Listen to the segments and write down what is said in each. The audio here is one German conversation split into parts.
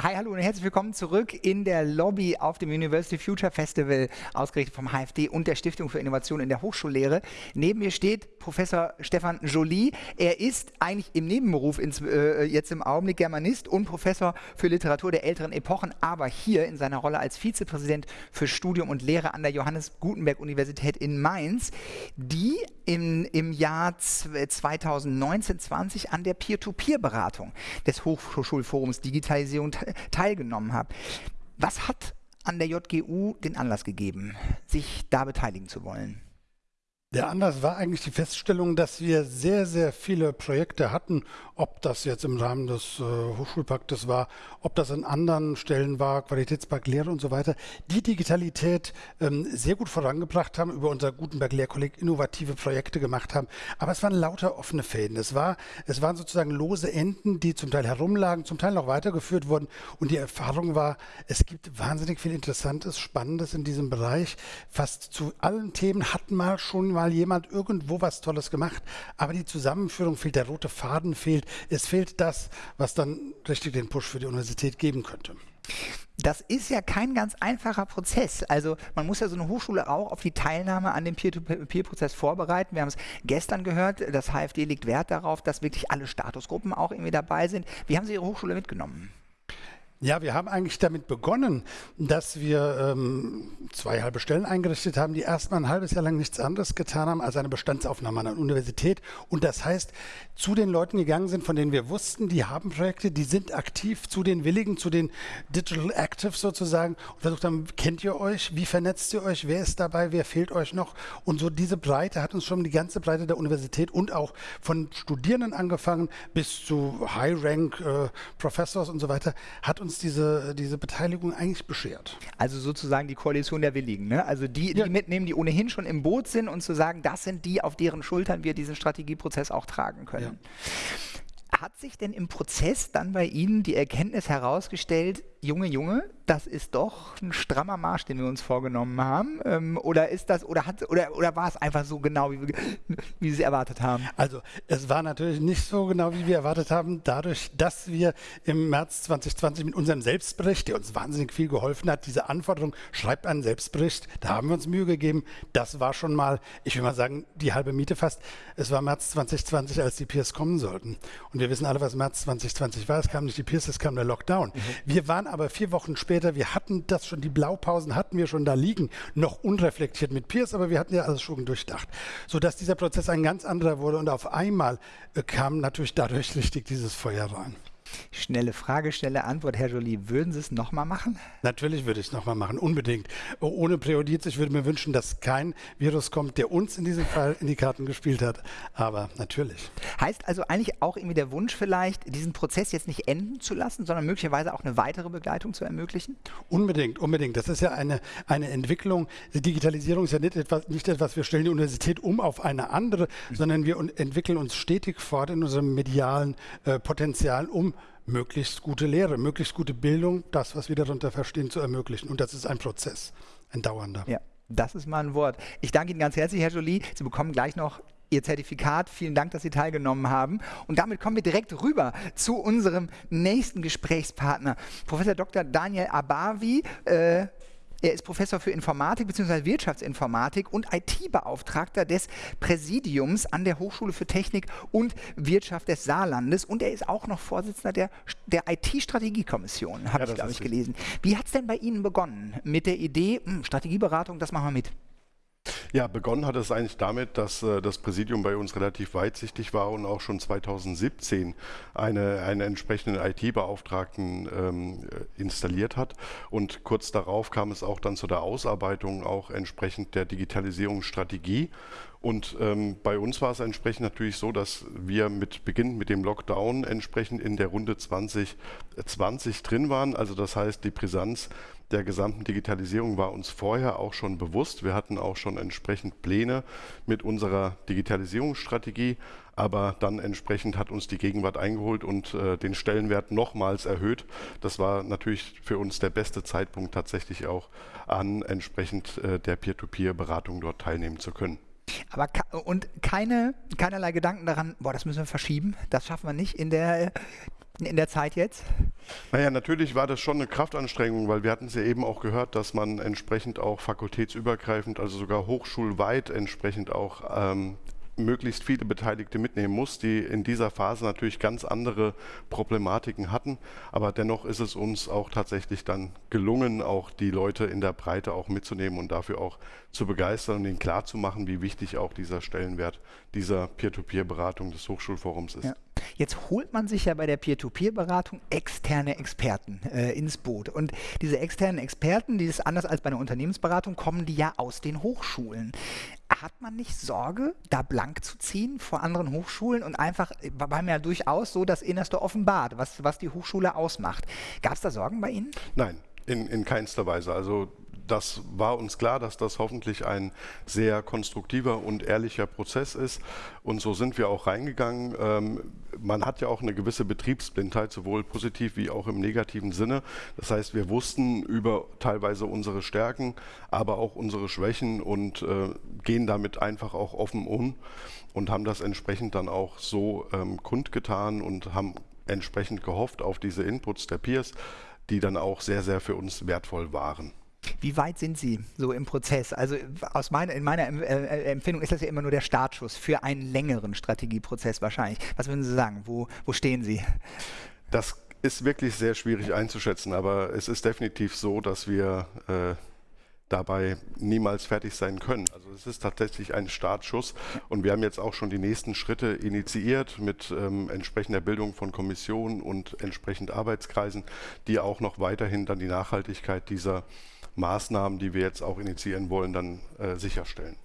Hi, hallo und herzlich willkommen zurück in der Lobby auf dem University Future Festival, ausgerichtet vom HFD und der Stiftung für Innovation in der Hochschullehre. Neben mir steht Professor Stefan Joly. Er ist eigentlich im Nebenberuf ins, äh, jetzt im Augenblick Germanist und Professor für Literatur der älteren Epochen, aber hier in seiner Rolle als Vizepräsident für Studium und Lehre an der Johannes Gutenberg Universität in Mainz, die im, im Jahr 2019-20 an der Peer-to-Peer-Beratung des Hochschulforums Digitalisierung teilgenommen habe. Was hat an der JGU den Anlass gegeben, sich da beteiligen zu wollen? Der Anlass war eigentlich die Feststellung, dass wir sehr, sehr viele Projekte hatten, ob das jetzt im Rahmen des äh, Hochschulpaktes war, ob das an anderen Stellen war, Qualitätspakt Lehre und so weiter, die Digitalität ähm, sehr gut vorangebracht haben, über unser Gutenberg Lehrkolleg innovative Projekte gemacht haben. Aber es waren lauter offene Fäden. Es, war, es waren sozusagen lose Enden, die zum Teil herumlagen, zum Teil noch weitergeführt wurden. Und die Erfahrung war, es gibt wahnsinnig viel Interessantes, Spannendes in diesem Bereich. Fast zu allen Themen hat mal schon mal jemand irgendwo was Tolles gemacht, aber die Zusammenführung fehlt, der rote Faden fehlt, es fehlt das, was dann richtig den Push für die Universität geben könnte. Das ist ja kein ganz einfacher Prozess. Also man muss ja so eine Hochschule auch auf die Teilnahme an dem Peer-to-Peer-Prozess vorbereiten. Wir haben es gestern gehört, das HFD legt Wert darauf, dass wirklich alle Statusgruppen auch irgendwie dabei sind. Wie haben Sie Ihre Hochschule mitgenommen? Ja, wir haben eigentlich damit begonnen, dass wir ähm, zwei halbe Stellen eingerichtet haben, die erstmal ein halbes Jahr lang nichts anderes getan haben als eine Bestandsaufnahme an der Universität. Und das heißt, zu den Leuten gegangen sind, von denen wir wussten, die haben Projekte, die sind aktiv, zu den Willigen, zu den Digital Actives sozusagen und versucht haben, kennt ihr euch, wie vernetzt ihr euch, wer ist dabei, wer fehlt euch noch? Und so diese Breite hat uns schon die ganze Breite der Universität und auch von Studierenden angefangen bis zu High-Rank äh, und so weiter, hat uns uns diese, diese Beteiligung eigentlich beschert. Also sozusagen die Koalition der Willigen, ne? Also die, ja. die mitnehmen, die ohnehin schon im Boot sind und zu sagen, das sind die, auf deren Schultern wir diesen Strategieprozess auch tragen können. Ja. Hat sich denn im Prozess dann bei Ihnen die Erkenntnis herausgestellt, Junge, Junge, das ist doch ein strammer Marsch, den wir uns vorgenommen haben? Ähm, oder ist das, oder hat, oder, oder war es einfach so genau, wie, wie Sie erwartet haben? Also es war natürlich nicht so genau, wie wir erwartet haben, dadurch, dass wir im März 2020 mit unserem Selbstbericht, der uns wahnsinnig viel geholfen hat, diese Anforderung, schreibt einen Selbstbericht, da haben wir uns Mühe gegeben. Das war schon mal, ich will mal sagen, die halbe Miete fast. Es war März 2020, als die Peers kommen sollten. Und wir wissen alle, was März 2020 war. Es kam nicht die Peers, es kam der Lockdown. Mhm. Wir waren aber vier Wochen später, wir hatten das schon, die Blaupausen hatten wir schon da liegen, noch unreflektiert mit Peers, aber wir hatten ja alles schon durchdacht. Sodass dieser Prozess ein ganz anderer wurde und auf einmal äh, kam natürlich dadurch richtig dieses Feuer rein. Schnelle Frage, schnelle Antwort, Herr Joly. Würden Sie es nochmal machen? Natürlich würde ich es nochmal machen, unbedingt. Ohne Präjudiz. Ich würde mir wünschen, dass kein Virus kommt, der uns in diesem Fall in die Karten gespielt hat. Aber natürlich. Heißt also eigentlich auch irgendwie der Wunsch vielleicht, diesen Prozess jetzt nicht enden zu lassen, sondern möglicherweise auch eine weitere Begleitung zu ermöglichen? Unbedingt, unbedingt. Das ist ja eine, eine Entwicklung. Die Digitalisierung ist ja nicht etwas, nicht etwas, wir stellen die Universität um auf eine andere, mhm. sondern wir entwickeln uns stetig fort in unserem medialen äh, Potenzial, um möglichst gute Lehre, möglichst gute Bildung, das, was wir darunter verstehen, zu ermöglichen. Und das ist ein Prozess, ein dauernder. Ja, das ist mal ein Wort. Ich danke Ihnen ganz herzlich, Herr Jolie. Sie bekommen gleich noch Ihr Zertifikat. Vielen Dank, dass Sie teilgenommen haben. Und damit kommen wir direkt rüber zu unserem nächsten Gesprächspartner, Professor Dr. Daniel Abavi. Äh, er ist Professor für Informatik bzw. Wirtschaftsinformatik und IT-Beauftragter des Präsidiums an der Hochschule für Technik und Wirtschaft des Saarlandes. Und er ist auch noch Vorsitzender der, der IT-Strategiekommission, habe ja, ich, glaube ich, gelesen. Wie hat es denn bei Ihnen begonnen mit der Idee, mh, hm, Strategieberatung, das machen wir mit? Ja, begonnen hat es eigentlich damit, dass äh, das Präsidium bei uns relativ weitsichtig war und auch schon 2017 eine, einen entsprechenden IT-Beauftragten ähm, äh, installiert hat. Und kurz darauf kam es auch dann zu der Ausarbeitung auch entsprechend der Digitalisierungsstrategie. Und ähm, bei uns war es entsprechend natürlich so, dass wir mit Beginn mit dem Lockdown entsprechend in der Runde 2020 drin waren. Also das heißt, die Brisanz der gesamten Digitalisierung war uns vorher auch schon bewusst. Wir hatten auch schon entsprechend Pläne mit unserer Digitalisierungsstrategie, aber dann entsprechend hat uns die Gegenwart eingeholt und äh, den Stellenwert nochmals erhöht. Das war natürlich für uns der beste Zeitpunkt tatsächlich auch an entsprechend äh, der Peer-to-Peer-Beratung dort teilnehmen zu können. Aber und keine, keinerlei Gedanken daran, boah, das müssen wir verschieben, das schaffen wir nicht in der in der Zeit jetzt? Naja, natürlich war das schon eine Kraftanstrengung, weil wir hatten es ja eben auch gehört, dass man entsprechend auch fakultätsübergreifend, also sogar hochschulweit entsprechend auch ähm, möglichst viele Beteiligte mitnehmen muss, die in dieser Phase natürlich ganz andere Problematiken hatten. Aber dennoch ist es uns auch tatsächlich dann gelungen, auch die Leute in der Breite auch mitzunehmen und dafür auch zu begeistern und ihnen klarzumachen, wie wichtig auch dieser Stellenwert dieser Peer-to-Peer-Beratung des Hochschulforums ist. Ja. Jetzt holt man sich ja bei der Peer-to-Peer-Beratung externe Experten äh, ins Boot. Und diese externen Experten, die ist anders als bei einer Unternehmensberatung, kommen die ja aus den Hochschulen. Hat man nicht Sorge, da blank zu ziehen vor anderen Hochschulen und einfach, war mir ja durchaus so das Innerste offenbart, was, was die Hochschule ausmacht. Gab es da Sorgen bei Ihnen? Nein, in, in keinster Weise. Also das war uns klar, dass das hoffentlich ein sehr konstruktiver und ehrlicher Prozess ist. Und so sind wir auch reingegangen. Ähm, man hat ja auch eine gewisse Betriebsblindheit, sowohl positiv wie auch im negativen Sinne. Das heißt, wir wussten über teilweise unsere Stärken, aber auch unsere Schwächen und äh, gehen damit einfach auch offen um und haben das entsprechend dann auch so ähm, kundgetan und haben entsprechend gehofft auf diese Inputs der Peers, die dann auch sehr, sehr für uns wertvoll waren. Wie weit sind Sie so im Prozess? Also aus meiner, in meiner äh, äh, Empfindung ist das ja immer nur der Startschuss für einen längeren Strategieprozess wahrscheinlich. Was würden Sie sagen? Wo, wo stehen Sie? Das ist wirklich sehr schwierig einzuschätzen, aber es ist definitiv so, dass wir äh, dabei niemals fertig sein können. Also es ist tatsächlich ein Startschuss und wir haben jetzt auch schon die nächsten Schritte initiiert mit ähm, entsprechender Bildung von Kommissionen und entsprechend Arbeitskreisen, die auch noch weiterhin dann die Nachhaltigkeit dieser Maßnahmen, die wir jetzt auch initiieren wollen, dann äh, sicherstellen.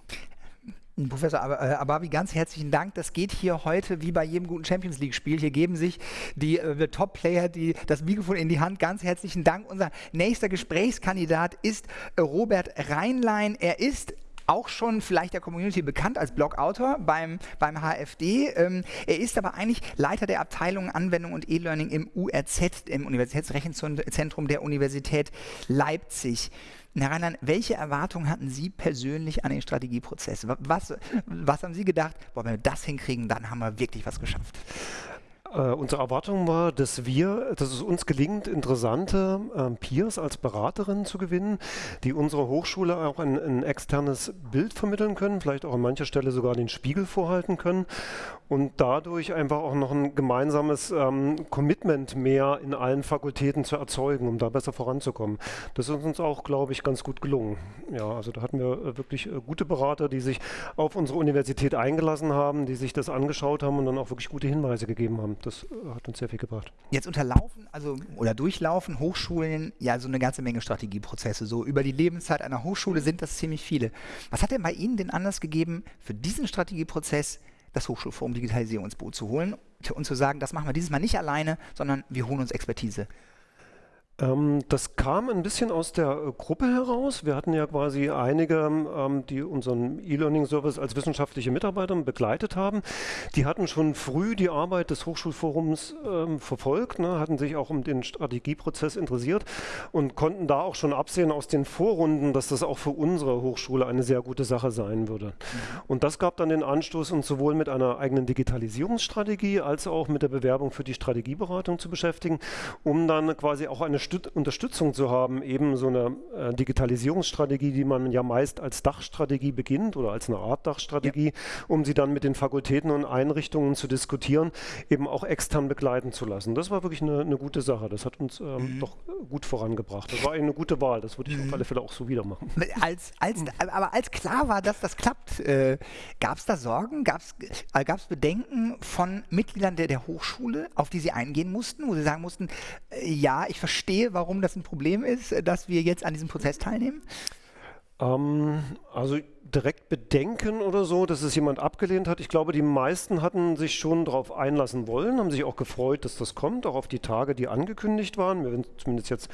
Professor äh, Ababi, ganz herzlichen Dank. Das geht hier heute wie bei jedem guten Champions League-Spiel. Hier geben sich die äh, Top-Player das Mikrofon in die Hand. Ganz herzlichen Dank. Unser nächster Gesprächskandidat ist Robert Reinlein. Er ist auch schon vielleicht der Community bekannt als Blogautor beim, beim HFD. Ähm, er ist aber eigentlich Leiter der Abteilung Anwendung und E-Learning im URZ, im Universitätsrechenzentrum der Universität Leipzig. Herr Rheinland, welche Erwartungen hatten Sie persönlich an den Strategieprozess? Was, was haben Sie gedacht, boah, wenn wir das hinkriegen, dann haben wir wirklich was geschafft? Äh, unsere Erwartung war, dass wir, dass es uns gelingt, interessante äh, Peers als Beraterinnen zu gewinnen, die unserer Hochschule auch ein, ein, externes Bild vermitteln können, vielleicht auch an mancher Stelle sogar den Spiegel vorhalten können und dadurch einfach auch noch ein gemeinsames ähm, Commitment mehr in allen Fakultäten zu erzeugen, um da besser voranzukommen. Das ist uns auch, glaube ich, ganz gut gelungen. Ja, also da hatten wir äh, wirklich äh, gute Berater, die sich auf unsere Universität eingelassen haben, die sich das angeschaut haben und dann auch wirklich gute Hinweise gegeben haben das äh, hat uns sehr viel gebracht. Jetzt unterlaufen, also oder durchlaufen Hochschulen ja so eine ganze Menge Strategieprozesse. So über die Lebenszeit einer Hochschule sind das ziemlich viele. Was hat denn bei Ihnen den Anlass gegeben, für diesen Strategieprozess das Hochschulforum Digitalisierung ins Boot zu holen und zu sagen, das machen wir dieses Mal nicht alleine, sondern wir holen uns Expertise? Ähm, das kam ein bisschen aus der äh, Gruppe heraus. Wir hatten ja quasi einige, ähm, die unseren E-Learning-Service als wissenschaftliche Mitarbeiter begleitet haben. Die hatten schon früh die Arbeit des Hochschulforums ähm, verfolgt, ne, hatten sich auch um den Strategieprozess interessiert und konnten da auch schon absehen aus den Vorrunden, dass das auch für unsere Hochschule eine sehr gute Sache sein würde. Mhm. Und das gab dann den Anstoß, uns sowohl mit einer eigenen Digitalisierungsstrategie als auch mit der Bewerbung für die Strategieberatung zu beschäftigen, um dann quasi auch eine Unterstützung zu haben, eben so eine äh, Digitalisierungsstrategie, die man ja meist als Dachstrategie beginnt oder als eine Art Dachstrategie, ja. um sie dann mit den Fakultäten und Einrichtungen zu diskutieren, eben auch extern begleiten zu lassen. Das war wirklich eine, eine gute Sache. Das hat uns ähm, mhm. doch gut vorangebracht. Das war eine gute Wahl. Das würde ich mhm. auf alle Fälle auch so wieder machen. Als, als, aber als klar war, dass das klappt, äh, gab es da Sorgen? Gab es äh, Bedenken von Mitgliedern der, der Hochschule, auf die sie eingehen mussten, wo sie sagen mussten, äh, ja, ich verstehe, verstehe, warum das ein Problem ist, äh, dass wir jetzt an diesem Prozess teilnehmen? Ähm, also direkt Bedenken oder so, dass es jemand abgelehnt hat. Ich glaube, die meisten hatten sich schon darauf einlassen wollen, haben sich auch gefreut, dass das kommt, auch auf die Tage, die angekündigt waren. Mir sind zumindest jetzt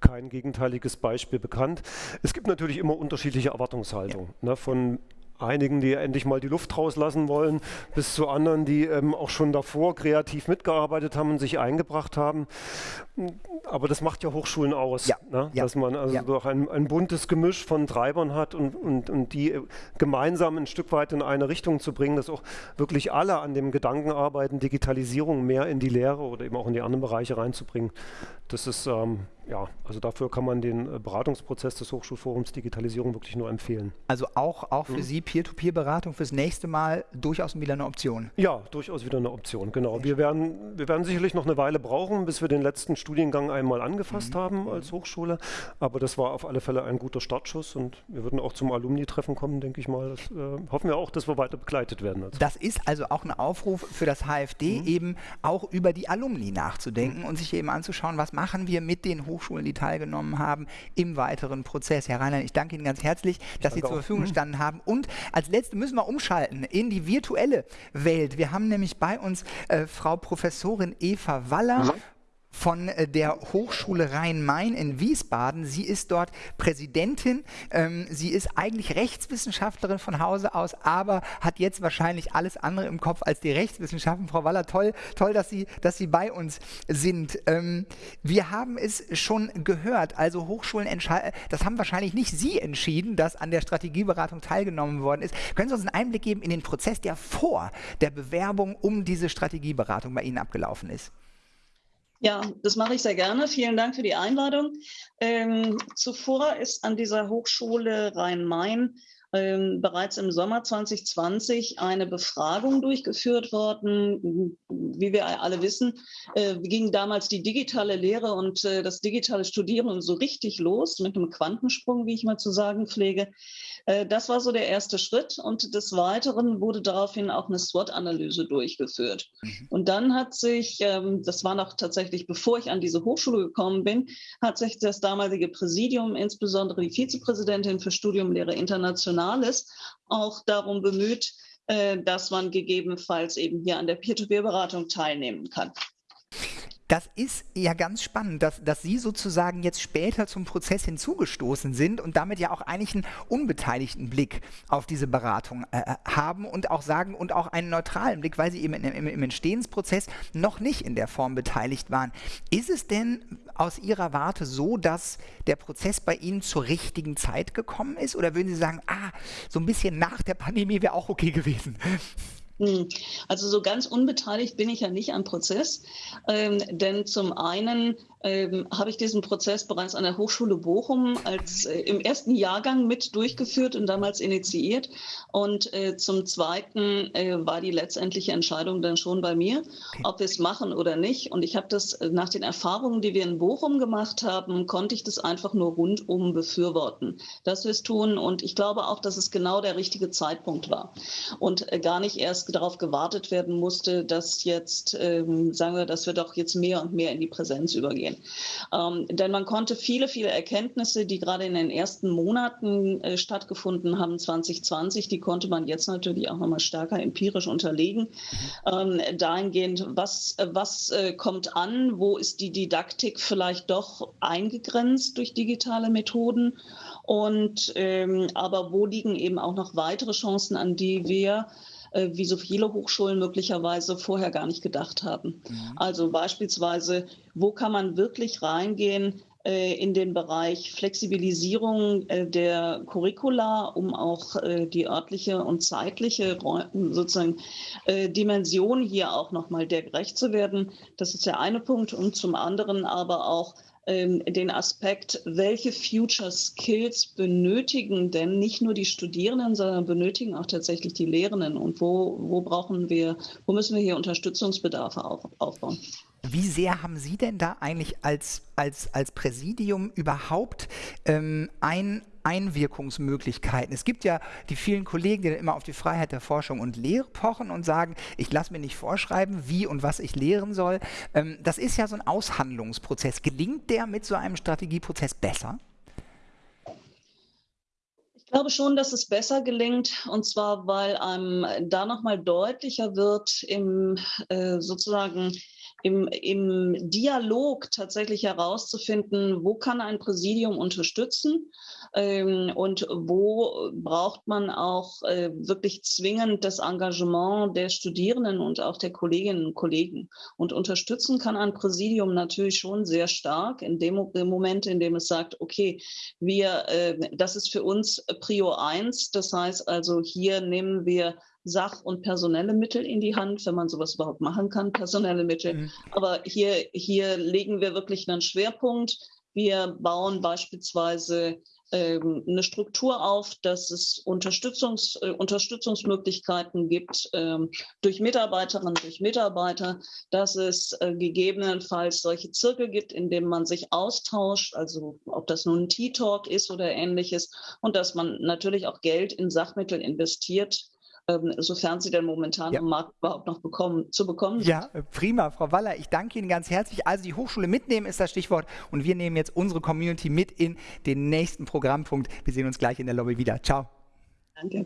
kein gegenteiliges Beispiel bekannt. Es gibt natürlich immer unterschiedliche Erwartungshaltungen. Ja. Ne, von einigen, die endlich mal die Luft rauslassen wollen, bis zu anderen, die ähm, auch schon davor kreativ mitgearbeitet haben und sich eingebracht haben. Aber das macht ja Hochschulen aus, ja, ne? ja, dass man also ja. doch ein, ein, buntes Gemisch von Treibern hat und, und, und die gemeinsam ein Stück weit in eine Richtung zu bringen, dass auch wirklich alle an dem Gedanken arbeiten, Digitalisierung mehr in die Lehre oder eben auch in die anderen Bereiche reinzubringen. Das ist ähm, ja, also dafür kann man den äh, Beratungsprozess des Hochschulforums Digitalisierung wirklich nur empfehlen. Also auch, auch für mhm. Sie Peer-to-Peer-Beratung fürs nächste Mal durchaus wieder eine Option? Ja, durchaus wieder eine Option, genau. Wir werden, wir werden sicherlich noch eine Weile brauchen, bis wir den letzten Studiengang einmal angefasst mhm. haben als Hochschule, aber das war auf alle Fälle ein guter Startschuss und wir würden auch zum Alumni-Treffen kommen, denke ich mal. Das äh, hoffen wir auch, dass wir weiter begleitet werden. Also. Das ist also auch ein Aufruf für das HFD, mhm. eben auch über die Alumni nachzudenken mhm. und sich eben anzuschauen, was machen wir mit den Hochschulen die teilgenommen haben, im weiteren Prozess. Herr Reinhardt, ich danke Ihnen ganz herzlich, dass Sie zur Verfügung auch. gestanden haben. Und als letztes müssen wir umschalten in die virtuelle Welt. Wir haben nämlich bei uns äh, Frau Professorin Eva Waller. Mhm von äh, der Hochschule Rhein-Main in Wiesbaden. Sie ist dort Präsidentin. Ähm, sie ist eigentlich Rechtswissenschaftlerin von Hause aus, aber hat jetzt wahrscheinlich alles andere im Kopf als die Rechtswissenschaften. Frau Waller, toll, toll, dass Sie, dass Sie bei uns sind. Ähm, wir haben es schon gehört, also Hochschulen entscheiden, das haben wahrscheinlich nicht Sie entschieden, dass an der Strategieberatung teilgenommen worden ist. Können Sie uns einen Einblick geben in den Prozess, der vor der Bewerbung um diese Strategieberatung bei Ihnen abgelaufen ist? Ja, das mache ich sehr gerne. Vielen Dank für die Einladung. Ähm, zuvor ist an dieser Hochschule Rhein-Main ähm, bereits im Sommer 2020 eine Befragung durchgeführt worden. Wie wir alle wissen, äh, ging damals die digitale Lehre und äh, das digitale Studieren so richtig los mit einem Quantensprung, wie ich mal zu sagen pflege. Äh, das war so der erste Schritt und des Weiteren wurde daraufhin auch eine SWOT-Analyse durchgeführt. Mhm. Und dann hat sich, ähm, das war noch tatsächlich bevor ich an diese Hochschule gekommen bin, hat sich das damalige Präsidium, insbesondere die Vizepräsidentin für Studium Lehre Internationales, auch darum bemüht, äh, dass man gegebenenfalls eben hier an der Peer-to-Peer-Beratung teilnehmen kann. Das ist ja ganz spannend, dass, dass Sie sozusagen jetzt später zum Prozess hinzugestoßen sind und damit ja auch eigentlich einen unbeteiligten Blick auf diese Beratung äh, äh, haben und auch sagen und auch einen neutralen Blick, weil Sie eben im, im, Entstehensprozess noch nicht in der Form beteiligt waren. Ist es denn aus Ihrer Warte so, dass der Prozess bei Ihnen zur richtigen Zeit gekommen ist? Oder würden Sie sagen, ah, so ein bisschen nach der Pandemie wäre auch okay gewesen? Hm. Also so ganz unbeteiligt bin ich ja nicht am Prozess, ähm, denn zum einen ähm, habe ich diesen Prozess bereits an der Hochschule Bochum als äh, im ersten Jahrgang mit durchgeführt und damals initiiert. Und äh, zum Zweiten äh, war die letztendliche Entscheidung dann schon bei mir, ob wir es machen oder nicht. Und ich habe das äh, nach den Erfahrungen, die wir in Bochum gemacht haben, konnte ich das einfach nur rundum befürworten, dass wir es tun. Und ich glaube auch, dass es genau der richtige Zeitpunkt war und äh, gar nicht erst darauf gewartet werden musste, dass jetzt, ähm, sagen wir, dass wir doch jetzt mehr und mehr in die Präsenz übergehen. Ähm, denn man konnte viele, viele Erkenntnisse, die gerade in den ersten Monaten äh, stattgefunden haben, 2020, die konnte man jetzt natürlich auch nochmal stärker empirisch unterlegen. Ähm, dahingehend, was, was äh, kommt an, wo ist die Didaktik vielleicht doch eingegrenzt durch digitale Methoden und ähm, aber wo liegen eben auch noch weitere Chancen, an die wir äh, wie so viele Hochschulen möglicherweise vorher gar nicht gedacht haben. Mhm. Also beispielsweise, wo kann man wirklich reingehen, äh, in den Bereich Flexibilisierung äh, der Curricula, um auch die örtliche und zeitliche sozusagen Dimension hier auch nochmal der gerecht zu werden. Das ist der eine Punkt. Und zum anderen aber auch den Aspekt, welche Future Skills benötigen denn nicht nur die Studierenden, sondern benötigen auch tatsächlich die Lehrenden und wo, wo brauchen wir, wo müssen wir hier Unterstützungsbedarfe auf, aufbauen? Wie sehr haben Sie denn da eigentlich als, als, als Präsidium überhaupt ähm, ein, Einwirkungsmöglichkeiten. Es gibt ja die vielen Kollegen, die dann immer auf die Freiheit der Forschung und Lehre pochen und sagen, ich lasse mir nicht vorschreiben, wie und was ich lehren soll. Ähm, das ist ja so ein Aushandlungsprozess. Gelingt der mit so einem Strategieprozess besser? Ich glaube schon, dass es besser gelingt, und zwar, weil einem da nochmal deutlicher wird, im äh, sozusagen im, im Dialog tatsächlich herauszufinden, wo kann ein Präsidium unterstützen ähm, und wo braucht man auch äh, wirklich zwingend das Engagement der Studierenden und auch der Kolleginnen und Kollegen. Und unterstützen kann ein Präsidium natürlich schon sehr stark in dem, dem Moment, in dem es sagt, okay, wir, äh, das ist für uns Prio 1. Das heißt also, hier nehmen wir Sach- und personelle Mittel in die Hand, wenn man sowas überhaupt machen kann, personelle Mittel. Mhm. Aber hier, hier legen wir wirklich einen Schwerpunkt. Wir bauen beispielsweise ähm, eine Struktur auf, dass es Unterstützungs, äh, Unterstützungsmöglichkeiten gibt ähm, durch Mitarbeiterinnen, durch Mitarbeiter, dass es äh, gegebenenfalls solche Zirkel gibt, in denen man sich austauscht, also ob das nun ein Tea-Talk ist oder ähnliches, und dass man natürlich auch Geld in Sachmittel investiert, sofern sie denn momentan ja. am Markt überhaupt noch bekommen, zu bekommen sind. Ja, prima, Frau Waller. Ich danke Ihnen ganz herzlich. Also die Hochschule mitnehmen ist das Stichwort und wir nehmen jetzt unsere Community mit in den nächsten Programmpunkt. Wir sehen uns gleich in der Lobby wieder. Ciao. Danke.